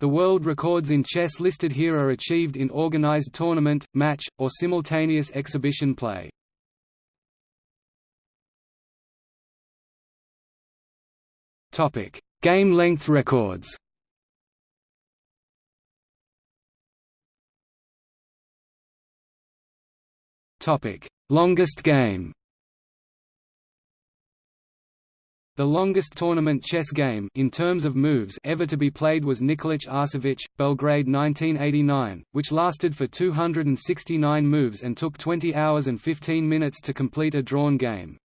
The world records in chess listed here are achieved in organized tournament, match, or simultaneous exhibition play. Game length records. Longest game. The longest tournament chess game in terms of moves ever to be played was Nikolic Arsovic, Belgrade 1989, which lasted for 269 moves and took 20 hours and 15 minutes to complete a drawn game.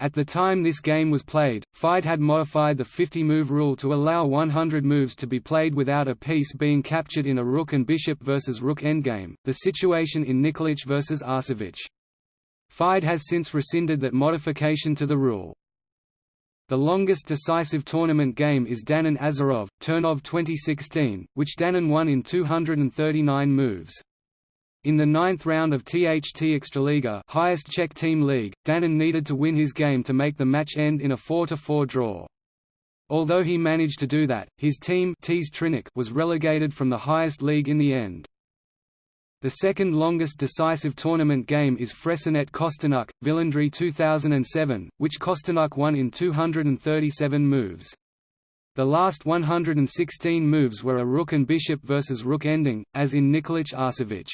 At the time this game was played, FIDE had modified the 50-move rule to allow 100 moves to be played without a piece being captured in a rook and bishop versus rook endgame, the situation in Nikolic versus Arsovic. FIDE has since rescinded that modification to the rule. The longest decisive tournament game is Danon Azarov, Turnov 2016, which Danon won in 239 moves. In the ninth round of THT Extraliga highest Czech team league, Danon needed to win his game to make the match end in a 4–4 draw. Although he managed to do that, his team was relegated from the highest league in the end. The second longest decisive tournament game is Fressinet Kosteniuk, Villandry 2007, which Kosteniuk won in 237 moves. The last 116 moves were a rook and bishop versus rook ending, as in Nikolic Arsovic.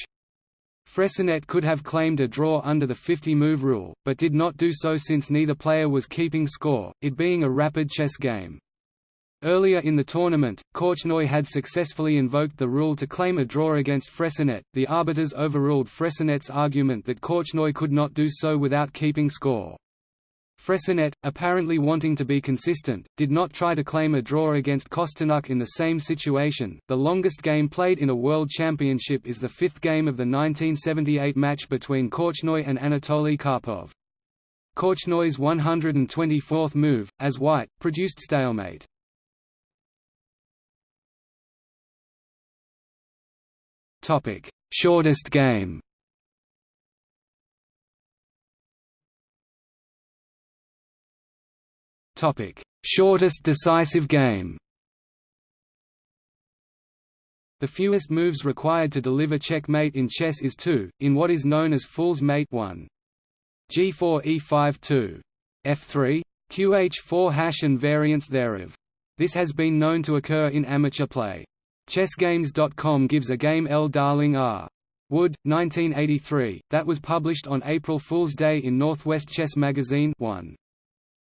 Fressinet could have claimed a draw under the 50-move rule, but did not do so since neither player was keeping score, it being a rapid chess game. Earlier in the tournament, Korchnoi had successfully invoked the rule to claim a draw against Fressinet. The arbiters overruled Fressinet's argument that Korchnoi could not do so without keeping score. Fressinet, apparently wanting to be consistent, did not try to claim a draw against Kosteniuk in the same situation. The longest game played in a World Championship is the fifth game of the 1978 match between Korchnoi and Anatoly Karpov. Korchnoi's 124th move, as white, produced stalemate. Shortest game Topic: Shortest decisive game. The fewest moves required to deliver checkmate in chess is 2, in what is known as fool's mate 1. G4 E5 2. F3 QH4 hash and variants thereof. This has been known to occur in amateur play. ChessGames.com gives a game L. Darling R. Wood, 1983, that was published on April Fool's Day in Northwest Chess Magazine 1.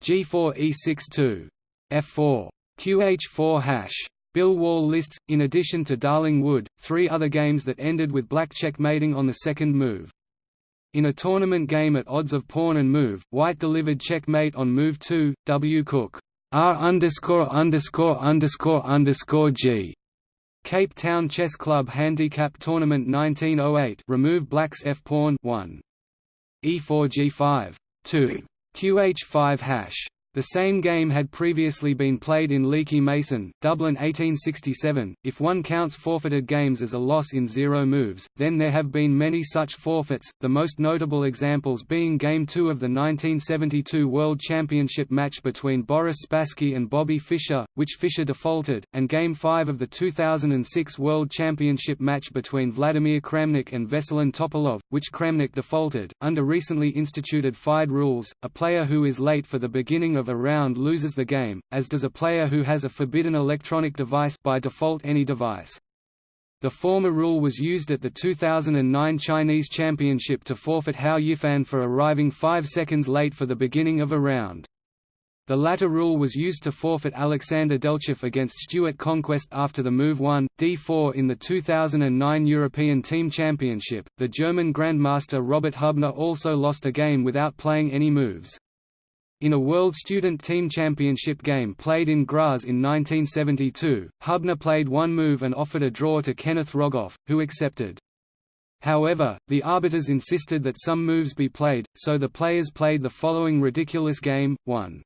G4 E62. F4. QH4 hash. Bill Wall lists, in addition to Darling Wood, three other games that ended with black checkmating on the second move. In a tournament game at odds of pawn and move, White delivered checkmate on move 2, W. Cook R underscore underscore underscore underscore G. Cape Town Chess Club Handicap Tournament 1908 remove Black's F pawn 1. E4 G5 2. QH5 hash the same game had previously been played in Leaky Mason, Dublin 1867. If one counts forfeited games as a loss in zero moves, then there have been many such forfeits, the most notable examples being Game 2 of the 1972 World Championship match between Boris Spassky and Bobby Fischer, which Fischer defaulted, and Game 5 of the 2006 World Championship match between Vladimir Kramnik and Veselin Topalov, which Kramnik defaulted. Under recently instituted FIDE rules, a player who is late for the beginning of a round loses the game, as does a player who has a forbidden electronic device by default any device. The former rule was used at the 2009 Chinese Championship to forfeit Hou Yifan for arriving five seconds late for the beginning of a round. The latter rule was used to forfeit Alexander Delchev against Stuart Conquest after the move 1, d4 in the 2009 European Team Championship. The German Grandmaster Robert Hübner also lost a game without playing any moves. In a World Student Team Championship game played in Graz in 1972, Hübner played one move and offered a draw to Kenneth Rogoff, who accepted. However, the arbiters insisted that some moves be played, so the players played the following ridiculous game, 1.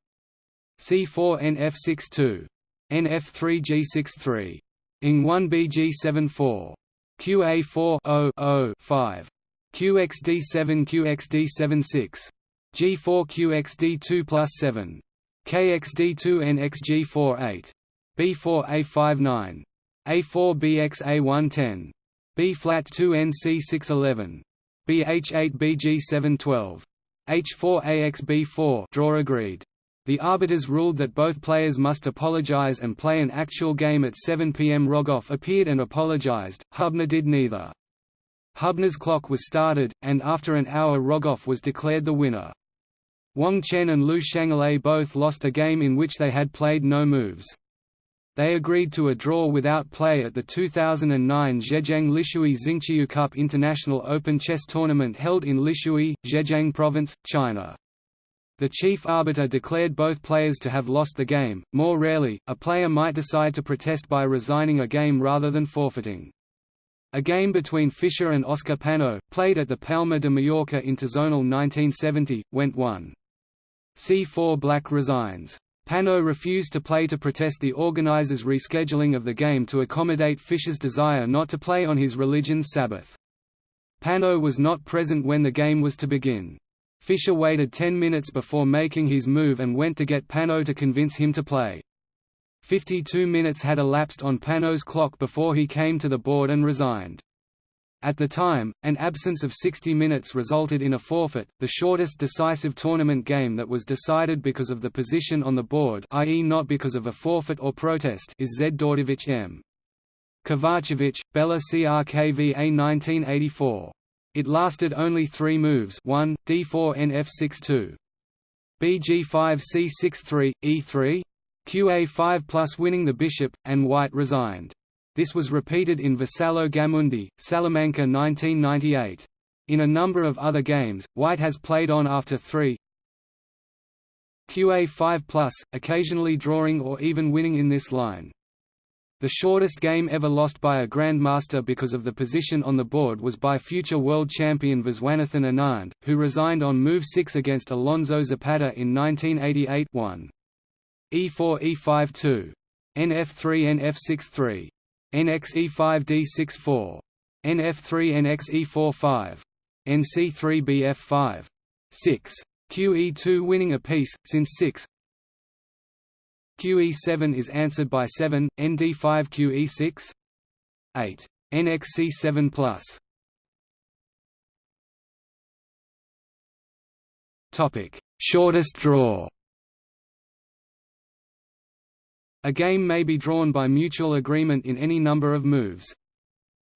C4 NF6-2. NF3 G6-3. Ing 1 BG7-4. QA4 0 0 5. QXD7 QXD7-6. G4QXD2 plus 7. KXD2NXG48. B4A59. A4 BX A110. B flat 2 NC 611. BH8 BG 712. H4 AX B4 draw agreed. The arbiters ruled that both players must apologize and play an actual game at 7 pm. Rogoff appeared and apologized, Hubner did neither. Hubner's clock was started, and after an hour Rogoff was declared the winner. Wang Chen and Liu Shanglei both lost a game in which they had played no moves. They agreed to a draw without play at the 2009 Zhejiang Lishui Xingqiu Cup International Open Chess Tournament held in Lishui, Zhejiang Province, China. The chief arbiter declared both players to have lost the game. More rarely, a player might decide to protest by resigning a game rather than forfeiting. A game between Fischer and Oscar Panno, played at the Palma de Mallorca Interzonal 1970, went 1. C4 Black resigns. Panno refused to play to protest the organizers' rescheduling of the game to accommodate Fischer's desire not to play on his religion's Sabbath. Panno was not present when the game was to begin. Fischer waited 10 minutes before making his move and went to get Panno to convince him to play. 52 minutes had elapsed on Panno's clock before he came to the board and resigned. At the time, an absence of 60 minutes resulted in a forfeit, the shortest decisive tournament game that was decided because of the position on the board i.e. not because of a forfeit or protest is Zdorovic M. Kovacevic, Bela Crkva 1984. It lasted only three moves 1, d4 nf6-2. bg5 c6-3, e3? qa5 plus winning the bishop, and white resigned. This was repeated in Vassallo Gamundi, Salamanca 1998. In a number of other games, White has played on after 3 QA5+, occasionally drawing or even winning in this line. The shortest game ever lost by a Grandmaster because of the position on the board was by future world champion Viswanathan Anand, who resigned on move 6 against Alonso Zapata in 1988 1. E4 E5 2. NF3 NF6 3. NXE5D64. NF3NXE45. NC3BF5. 6. QE2 winning a piece, since 6 QE7 is answered by 7, ND5 QE6 8. NXC7 plus Shortest draw. A game may be drawn by mutual agreement in any number of moves.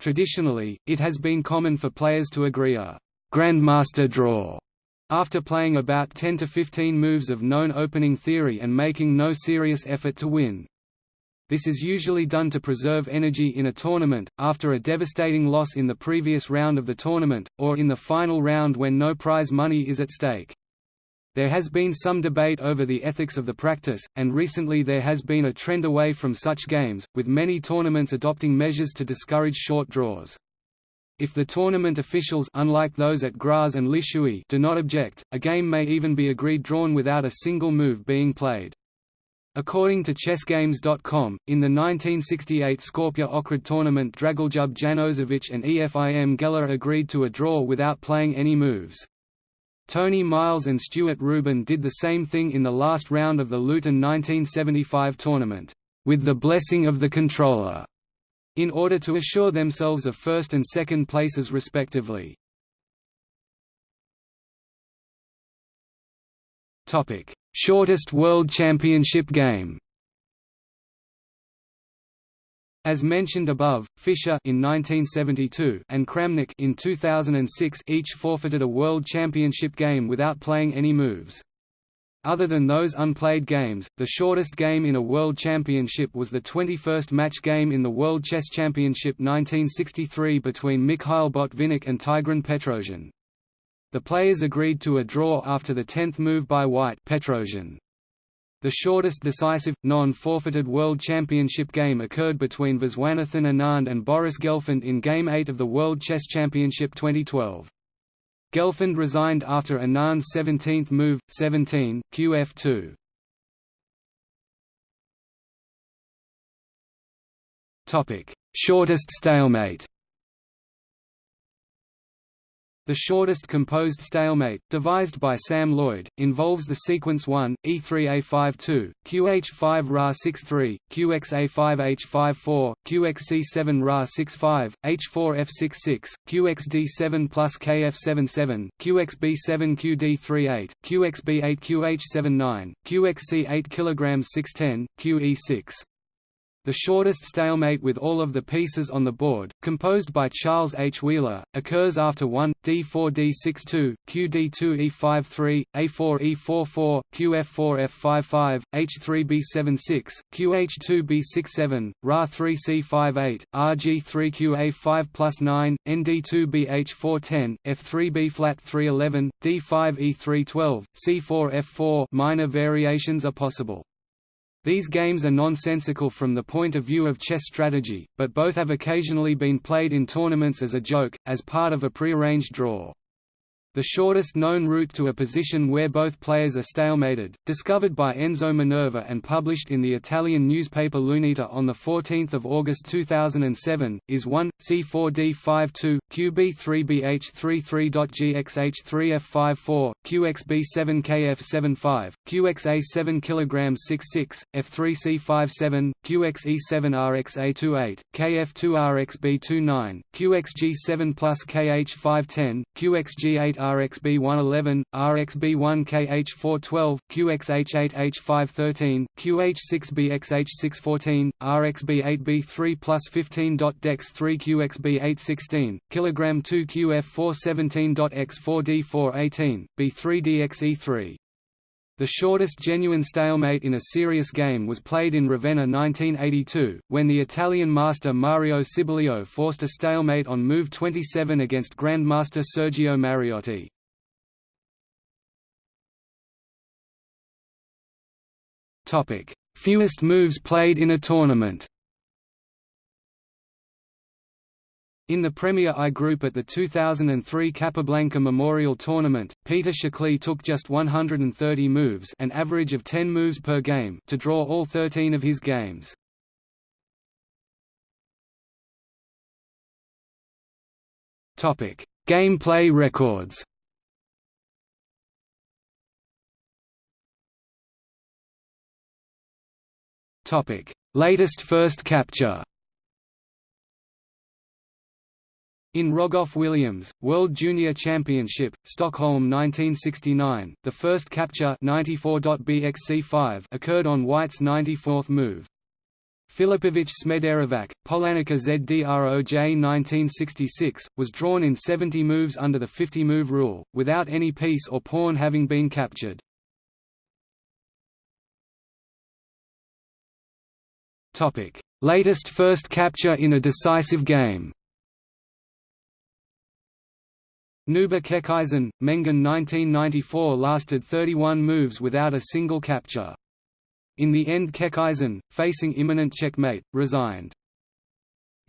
Traditionally, it has been common for players to agree a «grandmaster draw» after playing about 10 to 15 moves of known opening theory and making no serious effort to win. This is usually done to preserve energy in a tournament, after a devastating loss in the previous round of the tournament, or in the final round when no prize money is at stake. There has been some debate over the ethics of the practice, and recently there has been a trend away from such games, with many tournaments adopting measures to discourage short draws. If the tournament officials unlike those at Graz and Lishui do not object, a game may even be agreed drawn without a single move being played. According to ChessGames.com, in the 1968 Skopje Ohrid tournament Dragoljub Janosevic and EFIM Geller agreed to a draw without playing any moves. Tony Miles and Stuart Reuben did the same thing in the last round of the Luton 1975 tournament, with the blessing of the controller, in order to assure themselves of first and second places respectively. Shortest World Championship game As mentioned above, Fischer in 1972 and Kramnik in 2006 each forfeited a World Championship game without playing any moves. Other than those unplayed games, the shortest game in a World Championship was the 21st match game in the World Chess Championship 1963 between Mikhail Botvinnik and Tigran Petrosian. The players agreed to a draw after the 10th move by White Petrosian. The shortest decisive, non-forfeited World Championship game occurred between Viswanathan Anand and Boris Gelfand in Game 8 of the World Chess Championship 2012. Gelfand resigned after Anand's 17th move, 17, qf2. Shortest stalemate The shortest composed stalemate, devised by Sam Loyd, involves the sequence 1, E3A52, QH5 Ra63, QXA5H54, QXC7 Ra65, H4F66, QXD7 plus KF77, QXB7 QD38, QXB8 QH79, QXC8 kg 610, QE6 the shortest stalemate with all of the pieces on the board, composed by Charles H. Wheeler, occurs after 1, d4 d6 2, qd2 e5 3, a4 e4 4, qf4 f5 5, h3 b7 6, qh2 b6 7, ra 3 c5 8, RG3QA5 plus 9, ND2BH410, F3B flat 311, D5E312, C4F4 minor variations are possible. These games are nonsensical from the point of view of chess strategy, but both have occasionally been played in tournaments as a joke, as part of a prearranged draw the shortest known route to a position where both players are stalemated, discovered by Enzo Minerva and published in the Italian newspaper L'Unità on 14 August 2007, is 1, C4D52, QB3BH33.GXH3F54, QXB7KF75, QXA7 kg 66, F3C57, QXE7RXA28, KF2RXB29, QXG7 plus KH510, QXG8 RXB111, RXB1KH412, QXH8H513, QH6BXH614, RXB8B3 plus 15.Dex3 QXB816, kg 2 QF417.X4D418, B3DXE3. The shortest genuine stalemate in a serious game was played in Ravenna 1982, when the Italian master Mario Cibolio forced a stalemate on move 27 against Grandmaster Sergio Mariotti. Fewest moves played in a tournament In the Premier I group at the 2003 Capablanca Memorial Tournament, Peter Schichle took just 130 moves an average of 10 moves per game to draw all 13 of his games. Gameplay records Latest first capture In Rogoff Williams, World Junior Championship, Stockholm 1969, the first capture 94.bxc5 occurred on White's 94th move. Filipovic Smederevac, Polanica ZDROJ 1966, was drawn in 70 moves under the 50-move rule, without any piece or pawn having been captured. Latest first capture in a decisive game Nuber Keckeisen, Mengen 1994 lasted 31 moves without a single capture. In the end Keckeisen, facing imminent checkmate, resigned.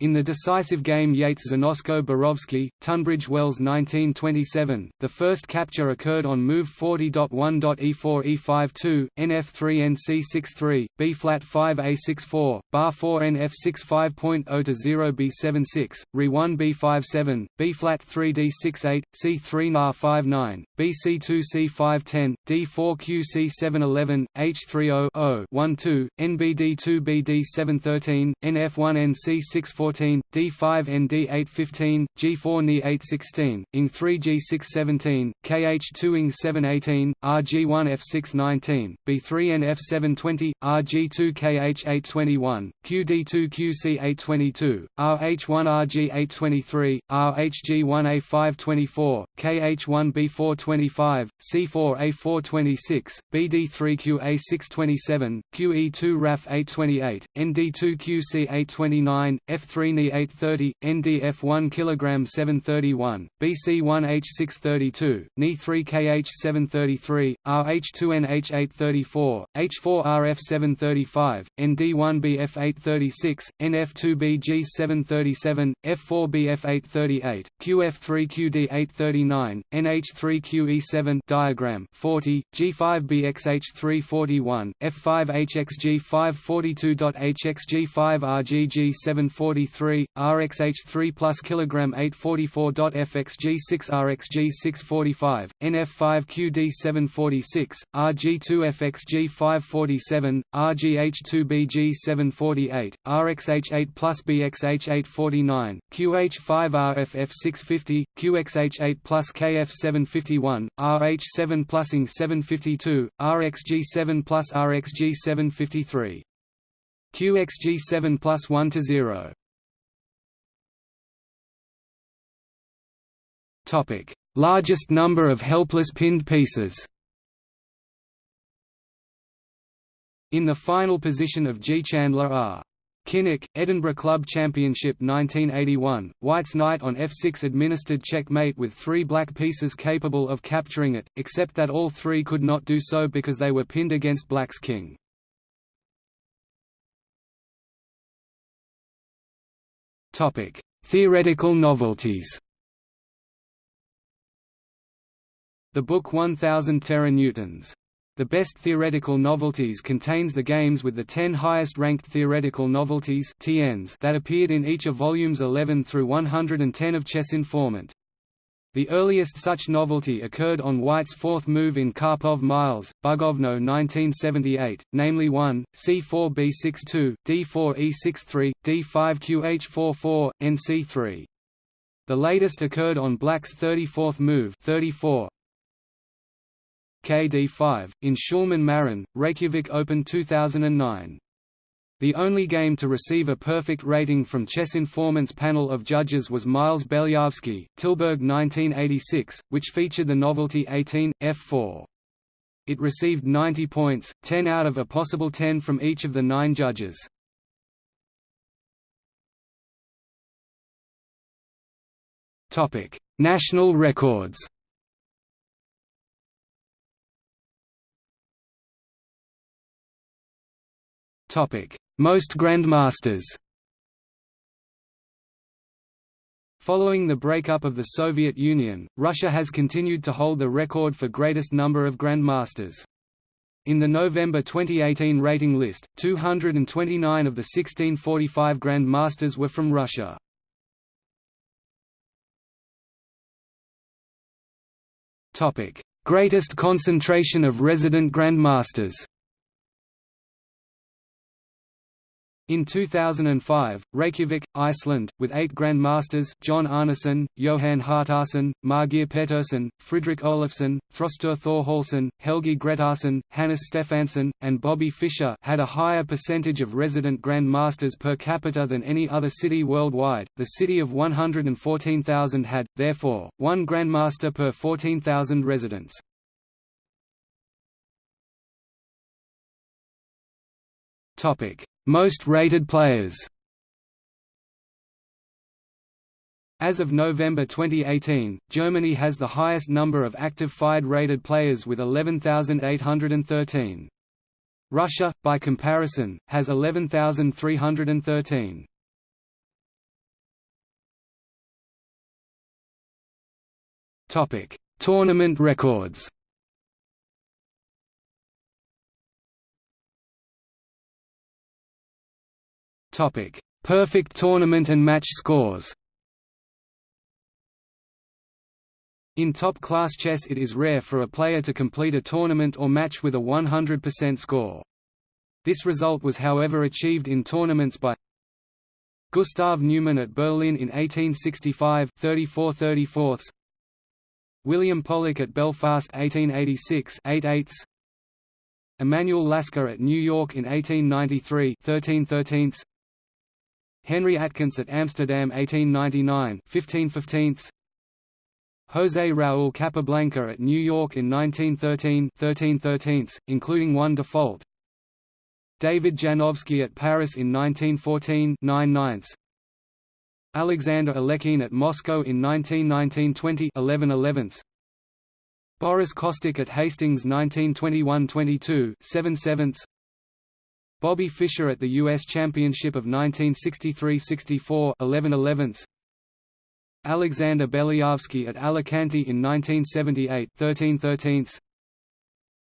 In the decisive game Yates-Znosko Borovsky, Tunbridge Wells 1927, the first capture occurred on move 40.1.e4 e52, nf3 nc63, b-flat 5a64, bar 4 nf6 to 0 b76, re1 b57, b-flat 3d68, c3 na 59, bc2 c510, d4 qc711, h30 12, nbd2 bd713, nf1 nc614 14, D5 ND 815, G4 Ni 816, ING 3 G6 17, KH2 ING 718, RG1 F6 19, B3 NF 720, RG2 KH 821, QD2 QC 822, RH1 RG 823, RHG1 A 524, KH1 B4 25, C4 A 426, BD3 QA 627, QE2 RAF 828, ND2 QC 829, F3 Ni 830, NDF1 kg 731, BC1 H632, Ni3 KH 733, RH2 NH 834, H4 RF 735, ND1 BF 836, NF2 BG 737, F4 BF 838, QF3 QD 839, NH3 QE7 diagram 40, G5 BXH 341, F5 HXG 542.HXG 5 RGG 740 643, RxH3 plus kilogram 844.FXG6 RxG 645, NF5QD 746, RG2FXG 547, RGH2BG 748, RxH8 plus BXH 849, QH5RFF 650, QXH8 plus KF 751, RH7 plus ING 752, RxG7 plus RxG 753. QXG7 plus 1 to 0. Topic: Largest number of helpless pinned pieces. In the final position of G. Chandler are Kinnock, Edinburgh Club Championship 1981, White's knight on f6 administered checkmate with three black pieces capable of capturing it, except that all three could not do so because they were pinned against black's king. Theoretical novelties. The book 1000 Teranewtons. The Best Theoretical Novelties contains the games with the 10 highest-ranked theoretical novelties (TNs) that appeared in each of volumes 11 through 110 of Chess Informant. The earliest such novelty occurred on White's fourth move in Karpov Miles, Bugojno 1978, namely 1, c4 b62, d4 e63, d5 qh44, nc3. The latest occurred on Black's 34th move 34, KD5, in Shulman Marin, Reykjavik Open 2009. The only game to receive a perfect rating from Chess Informant's panel of judges was Miles Belyavsky, Tilburg 1986, which featured the novelty 18, F4. It received 90 points, 10 out of a possible 10 from each of the nine judges. National records most Grandmasters Following the breakup of the Soviet Union, Russia has continued to hold the record for greatest number of Grandmasters. In the November 2018 rating list, 229 of the 1645 Grandmasters were from Russia. Greatest concentration of resident Grandmasters In 2005, Reykjavik, Iceland, with eight Grandmasters John Arneson, Johan Hjartarson, Margeir Petursson, Fridrik Olafsson, Þröstur Thorhallsson, Helgi Gretarsson, Hannes Stefansson, and Bobby Fischer had a higher percentage of resident Grandmasters per capita than any other city worldwide. The city of 114,000 had, therefore, one Grandmaster per 14,000 residents. Topic most rated players As of November 2018, Germany has the highest number of active FIDE rated players with 11,813. Russia, by comparison, has 11,313. Tournament records Topic: Perfect tournament and match scores. In top-class chess it is rare for a player to complete a tournament or match with a 100% score. This result was however achieved in tournaments by Gustav Neumann at Berlin in 1865 34 34 William Pollock at Belfast 1886 8 8 Emanuel Lasker at New York in 1893 13 13 Henry Atkins at Amsterdam 1899 15 15 José Raúl Capablanca at New York in 1913 13 13 including one default. David Janowski at Paris in 1914 9 9 Alexander Alekhine at Moscow in 1919 20 11 11 Boris Kostic at Hastings 1921 22 7 7 Bobby Fischer at the U.S. Championship of 1963–64 11 11 Alexander Belyavsky at Alicante in 1978 13 13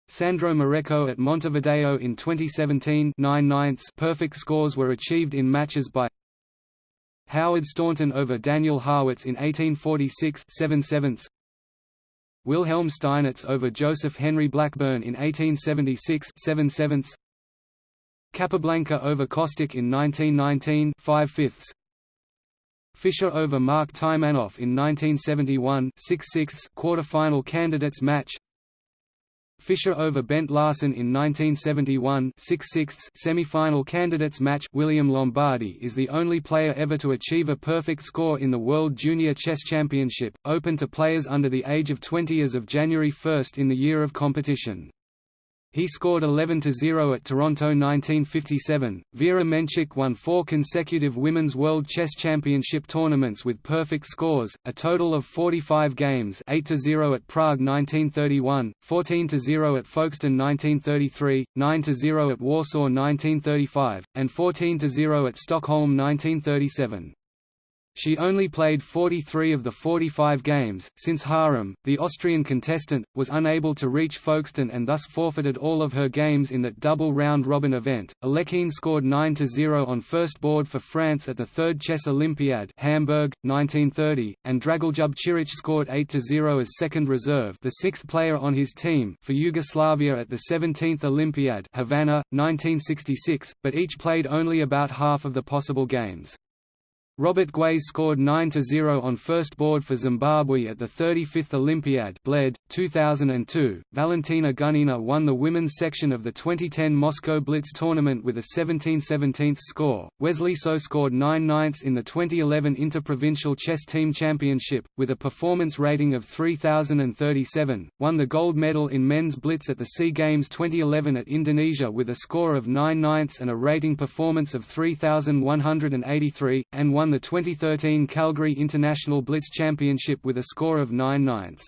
Sandro Mareco at Montevideo in 2017 9 9 Perfect scores were achieved in matches by Howard Staunton over Daniel Harrwitz in 1846 7 sevenths. Wilhelm Steinitz over Joseph Henry Blackburne in 1876 7 sevenths Capablanca over Kostic in 1919 5 fifths. Fischer over Mark Taimanov in 1971 6 sixths quarter-final candidates match. Fischer over Bent Larsen in 1971 6 semi-final candidates match. William Lombardy is the only player ever to achieve a perfect score in the World Junior Chess Championship, open to players under the age of 20 as of January 1 in the year of competition. He scored 11–0 at Toronto 1957. Vera Menchik won four consecutive Women's World Chess Championship tournaments with perfect scores, a total of 45 games 8–0 at Prague 1931, 14–0 at Folkestone 1933, 9–0 at Warsaw 1935, and 14–0 at Stockholm 1937. She only played 43 of the 45 games, since Harum, the Austrian contestant, was unable to reach Folkestone and thus forfeited all of her games in that double round-robin event. Alekhine scored 9–0 on first board for France at the third Chess Olympiad Hamburg, 1930, and Dragoljub Ciric scored 8–0 as second reserve the sixth player on his team for Yugoslavia at the 17th Olympiad Havana, 1966, but each played only about half of the possible games. Robert Gwaze scored 9–0 on first board for Zimbabwe at the 35th Olympiad Bled, 2002. Valentina Gunina won the women's section of the 2010 Moscow Blitz tournament with a 17/17 score. Wesley So scored 9 ninths in the 2011 Interprovincial Chess Team Championship, with a performance rating of 3037, won the gold medal in men's blitz at the SEA Games 2011 at Indonesia with a score of 9 ninths and a rating performance of 3183, and won won the 2013 Calgary International Blitz Championship with a score of 9 ninths.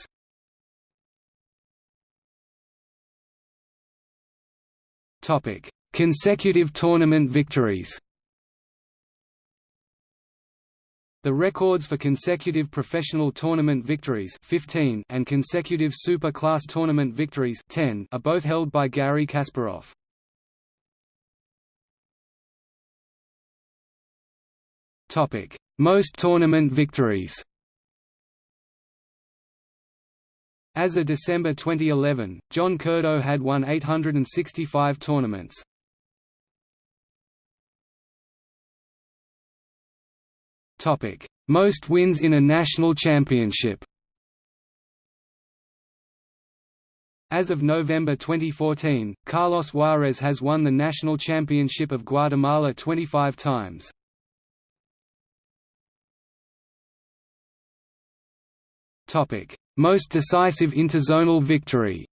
Consecutive tournament victories. The records for consecutive professional tournament victories 15 and consecutive Super Class tournament victories 10 are both held by Garry Kasparov. Most tournament victories. As of December 2011, John Curdo had won 865 tournaments. Topic: Most wins in a national championship. As of November 2014, Carlos Juarez has won the national championship of Guatemala 25 times. Most decisive interzonal victory.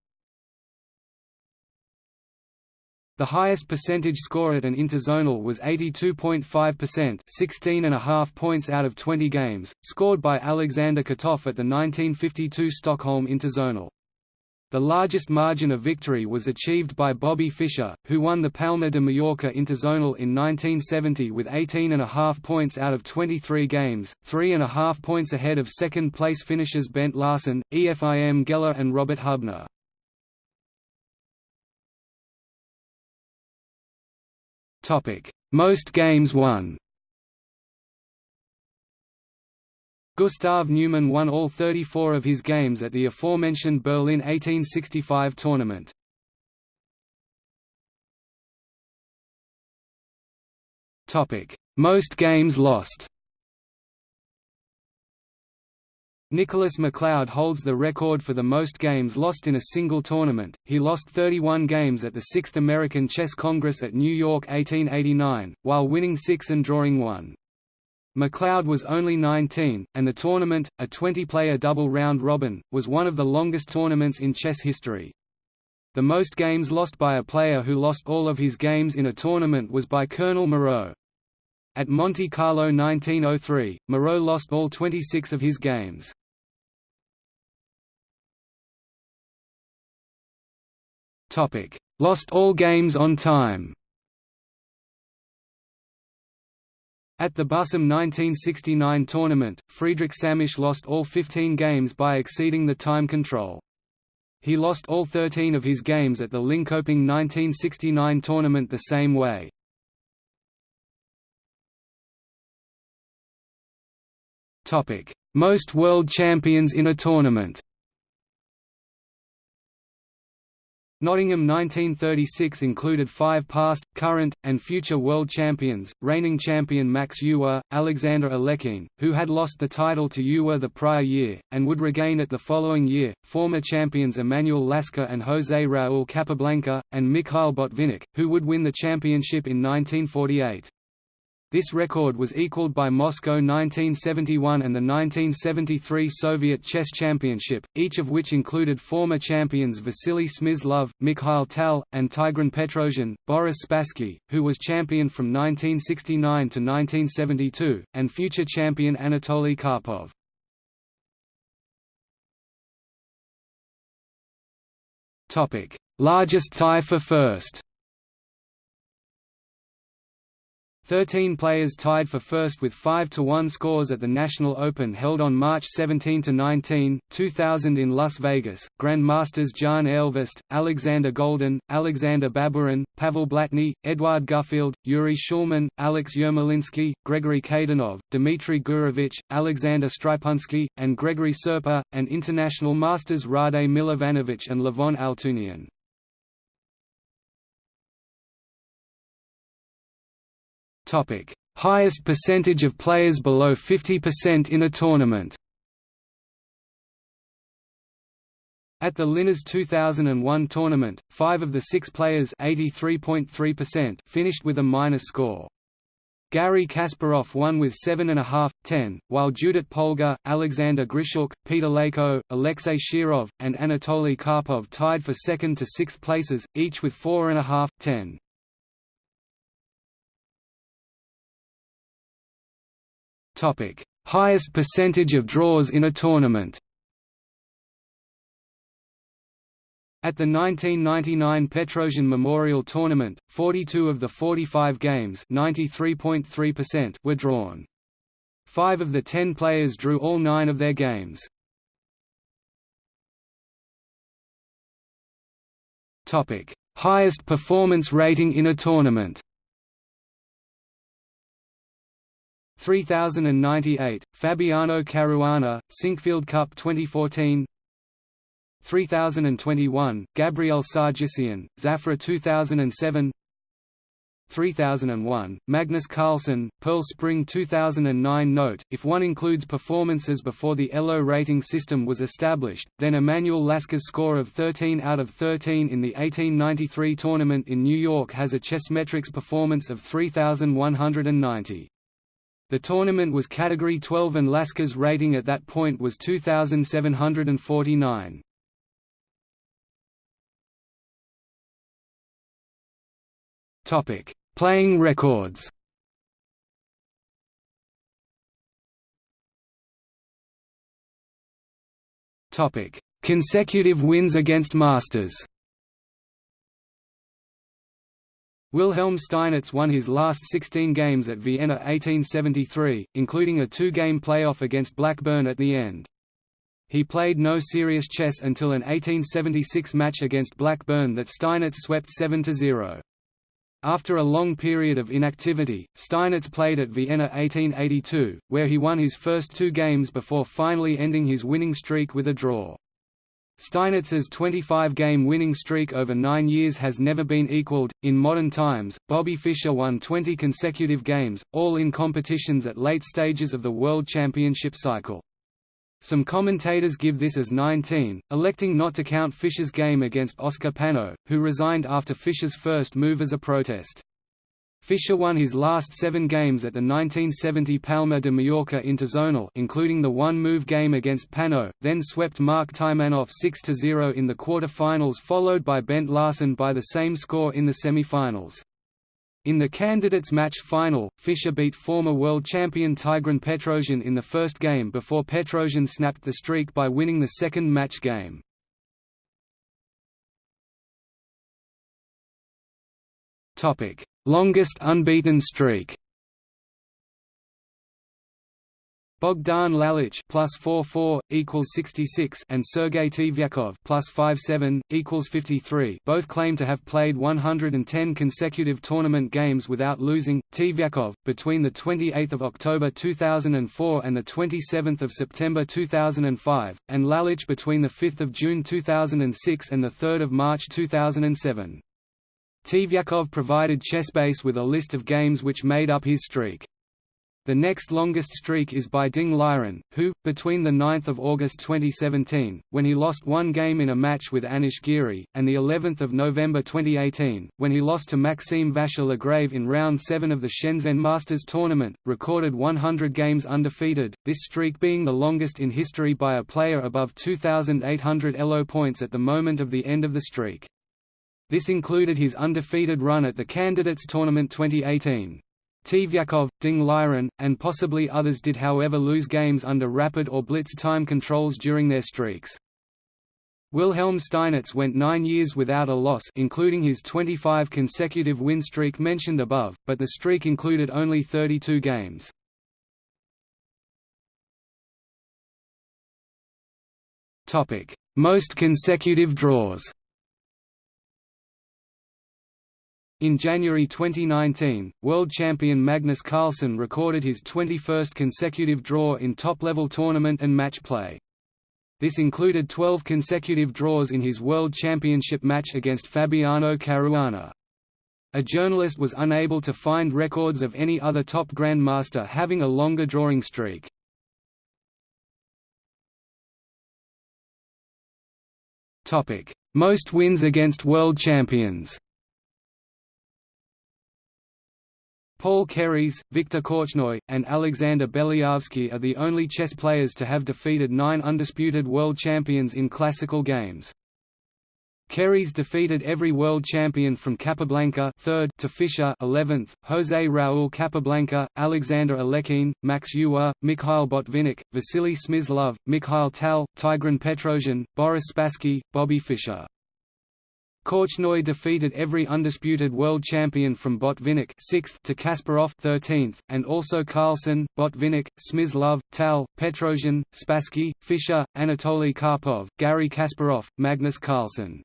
The highest percentage score at an interzonal was 82.5% 16 and a half points out of 20 games, scored by Alexander Kotov at the 1952 Stockholm Interzonal. The largest margin of victory was achieved by Bobby Fischer, who won the Palma de Mallorca Interzonal in 1970 with 18.5 points out of 23 games, 3.5 points ahead of second-place finishers Bent Larsen, Efim Geller and Robert Hubner. Most games won Gustav Neumann won all 34 of his games at the aforementioned Berlin 1865 tournament. Most games lost Nicholas McLeod holds the record for the most games lost in a single tournament, he lost 31 games at the 6th American Chess Congress at New York 1889, while winning six and drawing one. McLeod was only 19, and the tournament, a 20-player double round-robin, was one of the longest tournaments in chess history. The most games lost by a player who lost all of his games in a tournament was by Colonel Moreau. At Monte Carlo 1903, Moreau lost all 26 of his games. Lost all games on time At the Bussum 1969 tournament, Friedrich Samisch lost all 15 games by exceeding the time control. He lost all 13 of his games at the Linkoping 1969 tournament the same way. Most world champions in a tournament Nottingham 1936 included five past, current, and future world champions, reigning champion Max Euwe, Alexander Alekhine, who had lost the title to Euwe the prior year, and would regain it the following year, former champions Emanuel Lasker and José Raúl Capablanca, and Mikhail Botvinnik, who would win the championship in 1948. This record was equaled by Moscow 1971 and the 1973 Soviet Chess Championship, each of which included former champions Vasily Smyslov, Mikhail Tal, and Tigran Petrosian, Boris Spassky, who was champion from 1969 to 1972, and future champion Anatoly Karpov. Largest tie for first Thirteen players tied for first with 5–1 scores at the National Open held on March 17–19, 2000 in Las Vegas, Grandmasters Jan Elvest, Alexander Goldin, Alexander Baburin, Pavel Blatny, Eduard Gufeld, Yuri Shulman, Alex Yermolinsky, Gregory Kaidanov, Dmitry Gurevich, Alexander Stripunsky, and Gregory Serper, and International Masters Rade Milovanovic and Levon Altunian. Topic: Highest percentage of players below 50% in a tournament. At the Linares 2001 tournament, five of the six players finished with a minus score. Garry Kasparov won with 7.5, 10, while Judit Polgar, Alexander Grischuk, Peter Leko, Alexei Shirov, and Anatoly Karpov tied for second to sixth places, each with 4.5, 10. Topic: Highest percentage of draws in a tournament. At the 1999 Petrosian Memorial Tournament, 42 of the 45 games were drawn. Five of the ten players drew all nine of their games. Highest performance rating in a tournament 3098, Fabiano Caruana, Sinquefield Cup 2014 3021, Gabriel Sargsyan, Zafra 2007 3001, Magnus Carlsen, Pearl Spring 2009 Note, if one includes performances before the ELO rating system was established, then Emanuel Lasker's score of 13 out of 13 in the 1893 tournament in New York has a Chessmetrics performance of 3190. The tournament was Category 12 and Lasker's rating at that point was 2,749. Playing records Consecutive wins against Masters Wilhelm Steinitz won his last 16 games at Vienna 1873, including a two-game playoff against Blackburne at the end. He played no serious chess until an 1876 match against Blackburne that Steinitz swept 7–0. After a long period of inactivity, Steinitz played at Vienna 1882, where he won his first two games before finally ending his winning streak with a draw. Steinitz's 25-game winning streak over nine years has never been equaled. In modern times, Bobby Fischer won 20 consecutive games, all in competitions at late stages of the World Championship cycle. Some commentators give this as 19, electing not to count Fischer's game against Oscar Panno, who resigned after Fischer's first move as a protest. Fischer won his last seven games at the 1970 Palma de Mallorca Interzonal including the one-move game against Panno, then swept Mark Taimanov 6–0 in the quarter-finals followed by Bent Larsen by the same score in the semi-finals. In the candidates match final, Fischer beat former world champion Tigran Petrosian in the first game before Petrosian snapped the streak by winning the second match game. Topic: Longest unbeaten streak. Bogdan Lalich plus 44 equals 66 and Sergei Tiviakov plus 57 equals 53 both claim to have played 110 consecutive tournament games without losing. Tiviakov between the 28th of October 2004 and the 27th of September 2005 and Lalich between the 5th of June 2006 and the 3rd of March 2007. Tiviakov provided Chessbase with a list of games which made up his streak. The next longest streak is by Ding Liren, who, between 9 August 2017, when he lost one game in a match with Anish Giri, and of November 2018, when he lost to Maxime Vachier-Lagrave in Round 7 of the Shenzhen Masters Tournament, recorded 100 games undefeated, this streak being the longest in history by a player above 2,800 ELO points at the moment of the end of the streak. This included his undefeated run at the Candidates Tournament 2018. Tiviakov, Ding Liren, and possibly others did however lose games under rapid or blitz time controls during their streaks. Wilhelm Steinitz went nine years without a loss including his 25 consecutive win streak mentioned above, but the streak included only 32 games. Most consecutive draws In January 2019, world champion Magnus Carlsen recorded his 21st consecutive draw in top-level tournament and match play. This included 12 consecutive draws in his World Championship match against Fabiano Caruana. A journalist was unable to find records of any other top grandmaster having a longer drawing streak. Most wins against world champions Paul Keres, Viktor Korchnoi, and Alexander Belyavsky are the only chess players to have defeated nine undisputed world champions in classical games. Keres defeated every world champion from Capablanca 3rd to Fischer 11th, José Raúl Capablanca, Alexander Alekhine, Max Euwe, Mikhail Botvinnik, Vasily Smyslov, Mikhail Tal, Tigran Petrosian, Boris Spassky, Bobby Fischer. Korchnoi defeated every undisputed world champion from Botvinnik 6th to Kasparov 13th, and also Carlsen, Botvinnik, Smyslov, Tal, Petrosian, Spassky, Fischer, Anatoly Karpov, Garry Kasparov, Magnus Carlsen.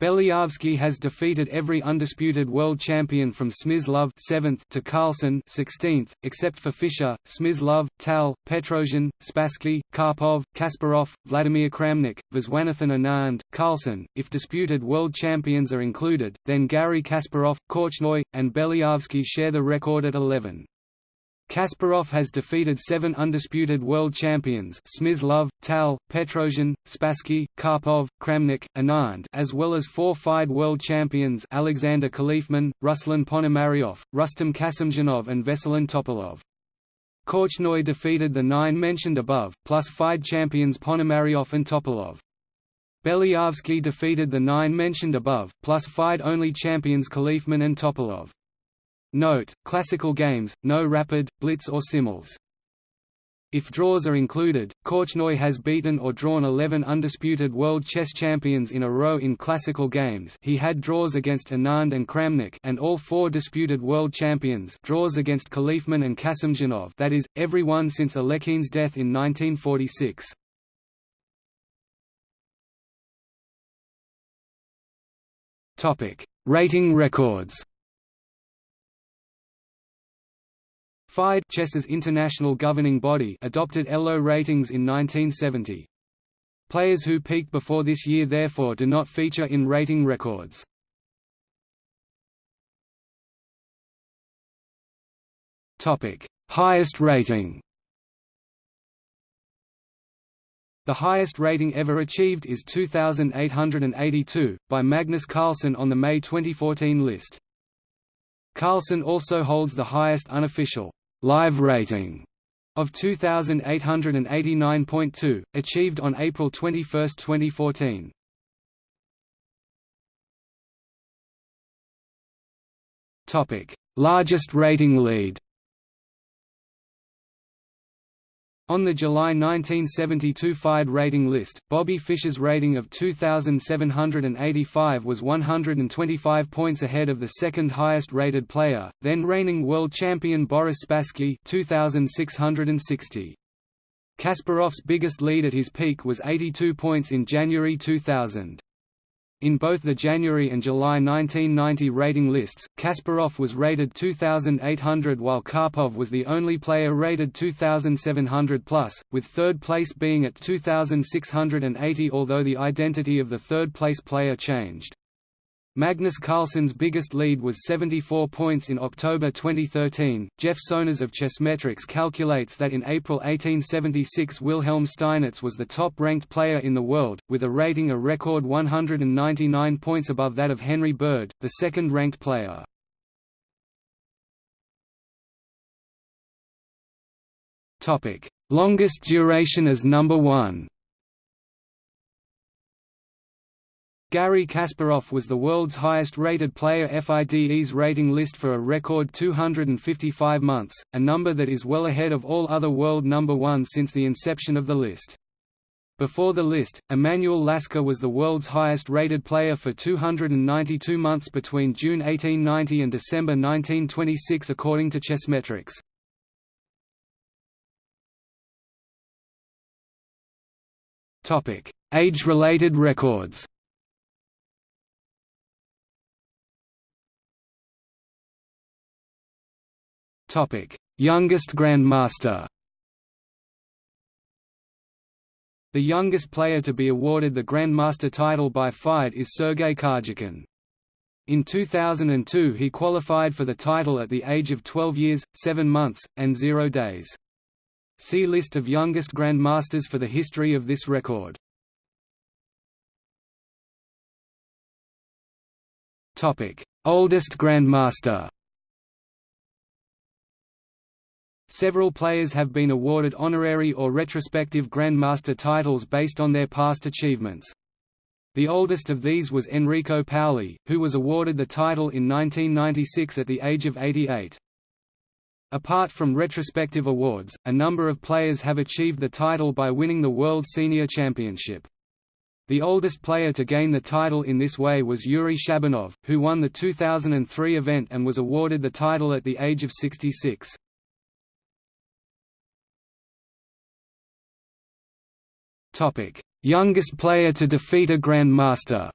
Belyavsky has defeated every undisputed world champion from Smyslov 7th to Carlsen 16th, except for Fischer, Smyslov, Tal, Petrosian, Spassky, Karpov, Kasparov, Vladimir Kramnik, Viswanathan Anand, Carlsen. If disputed world champions are included, then Garry Kasparov, Korchnoi, and Belyavsky share the record at 11. Kasparov has defeated seven undisputed world champions Smyslov, Tal, Petrosian, Spassky, Karpov, Kramnik, Anand as well as four FIDE world champions Alexander Khalifman, Ruslan Ponomaryov, Rustam Kasimdzhanov and Veselin Topalov. Korchnoi defeated the nine mentioned above, plus FIDE champions Ponomaryov and Topalov. Belyavsky defeated the nine mentioned above, plus FIDE-only champions Khalifman and Topalov. Note, classical games, no rapid, blitz or simuls. If draws are included, Korchnoi has beaten or drawn 11 undisputed world chess champions in a row in classical games he had draws against Anand and Kramnik and all four disputed world champions draws against Khalifman and Kasimdzhanov that is, every one since Alekhine's death in 1946. Rating records FIDE Chess's international governing body adopted ELO ratings in 1970. Players who peaked before this year therefore do not feature in rating records. Topic: Highest rating The highest rating ever achieved is 2,882, by Magnus Carlsen on the May 2014 list. Carlsen also holds the highest unofficial live rating of 2889.2 achieved on April 21, 2014. Topic: Largest rating lead. On the July 1972 FIDE rating list, Bobby Fischer's rating of 2,785 was 125 points ahead of the second highest rated player, then reigning world champion Boris Spassky 2,660. Kasparov's biggest lead at his peak was 82 points in January 2000. In both the January and July 1990 rating lists, Kasparov was rated 2,800 while Karpov was the only player rated 2,700+, with third place being at 2,680 although the identity of the third-place player changed. Magnus Carlsen's biggest lead was 74 points in October 2013. Jeff Sonas of Chessmetrics calculates that in April 1876 Wilhelm Steinitz was the top ranked player in the world, with a rating a record 199 points above that of Henry Bird, the second ranked player. Longest duration as number one Garry Kasparov was the world's highest-rated player FIDE's rating list for a record 255 months, a number that is well ahead of all other world number one since the inception of the list. Before the list, Emanuel Lasker was the world's highest-rated player for 292 months between June 1890 and December 1926 according to Chessmetrics. Age-related records Youngest Grandmaster The youngest player to be awarded the Grandmaster title by FIDE is Sergei Karjakin. In 2002 he qualified for the title at the age of 12 years, 7 months, and 0 days. See List of youngest Grandmasters for the history of this record. Oldest Grandmaster Several players have been awarded honorary or retrospective Grandmaster titles based on their past achievements. The oldest of these was Enrico Paoli, who was awarded the title in 1996 at the age of 88. Apart from retrospective awards, a number of players have achieved the title by winning the World Senior Championship. The oldest player to gain the title in this way was Yuri Shabanov, who won the 2003 event and was awarded the title at the age of 66. Topic: Youngest player to defeat a Grandmaster.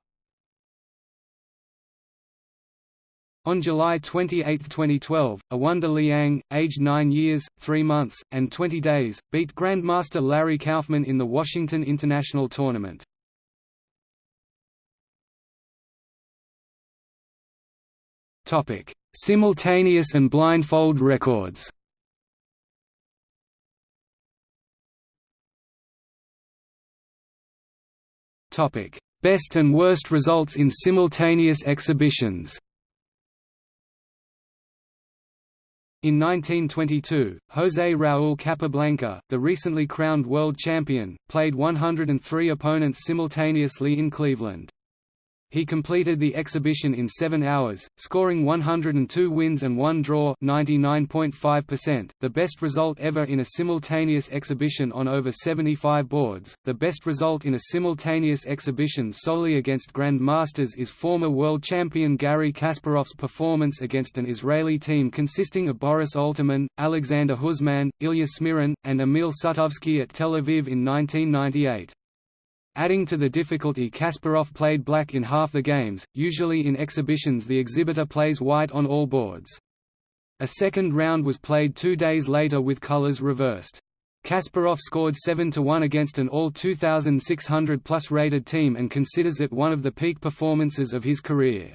On July 28, 2012, Awonder Liang, aged 9 years, 3 months, and 20 days, beat Grandmaster Larry Kaufman in the Washington International Tournament. Simultaneous and blindfold records Best and worst results in simultaneous exhibitions In 1922, José Raúl Capablanca, the recently crowned world champion, played 103 opponents simultaneously in Cleveland. He completed the exhibition in 7 hours, scoring 102 wins and 1 draw 99.5%, the best result ever in a simultaneous exhibition on over 75 boards. The best result in a simultaneous exhibition solely against Grand Masters is former world champion Garry Kasparov's performance against an Israeli team consisting of Boris Alterman, Alexander Huzman, Ilya Smirin, and Emil Sutovsky at Tel Aviv in 1998. Adding to the difficulty Kasparov played black in half the games, usually in exhibitions the exhibitor plays white on all boards. A second round was played two days later with colors reversed. Kasparov scored 7–1 against an all 2,600 plus rated team and considers it one of the peak performances of his career.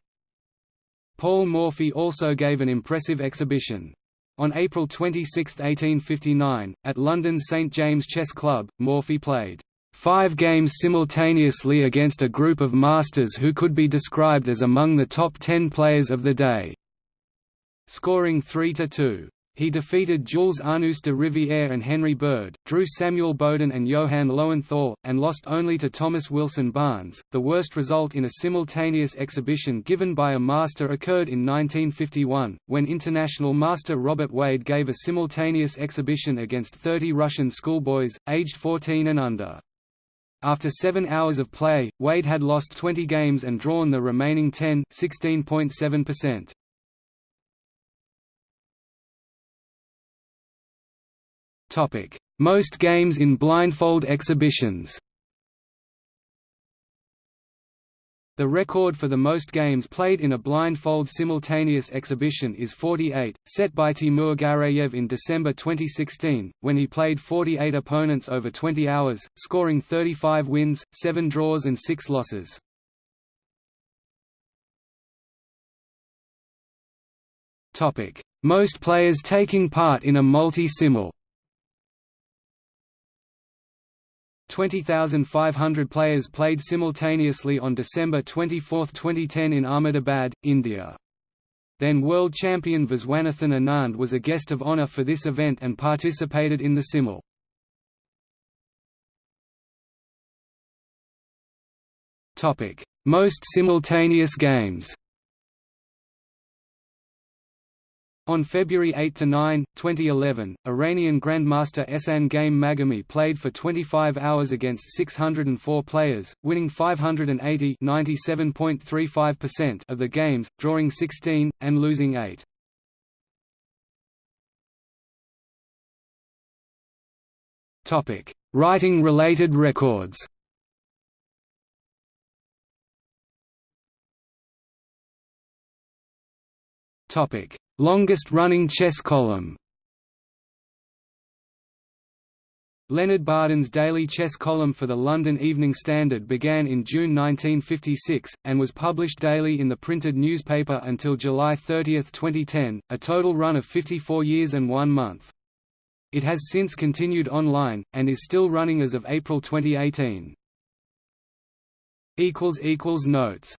Paul Morphy also gave an impressive exhibition. On April 26, 1859, at London's St James Chess Club, Morphy played five games simultaneously against a group of masters who could be described as among the top ten players of the day, scoring 3–2. he defeated Jules Arnoux de Rivière and Henry Bird, drew Samuel Bowden and Johann Lowenthal, and lost only to Thomas Wilson Barnes. The worst result in a simultaneous exhibition given by a master occurred in 1951, when international master Robert Wade gave a simultaneous exhibition against 30 Russian schoolboys, aged 14 and under. After seven hours of play, Wade had lost 20 games and drawn the remaining 10 16.7%. Most games in blindfold exhibitions The record for the most games played in a blindfold simultaneous exhibition is 48, set by Timur Gareyev in December 2016, when he played 48 opponents over 20 hours, scoring 35 wins, 7 draws and 6 losses. Most players taking part in a multi-simul 20,500 players played simultaneously on December 24, 2010 in Ahmedabad, India. Then world champion Viswanathan Anand was a guest of honour for this event and participated in the simul. Most simultaneous games On February 8–9, 2011, Iranian Grandmaster Ehsan Ghaem Maghami played for 25 hours against 604 players, winning 580 of the games, drawing 16, and losing 8. Writing-related records Topic Longest-running chess column Leonard Barden's daily chess column for the London Evening Standard began in June 1956, and was published daily in the printed newspaper until July 30, 2010, a total run of 54 years and one month. It has since continued online, and is still running as of April 2018. Notes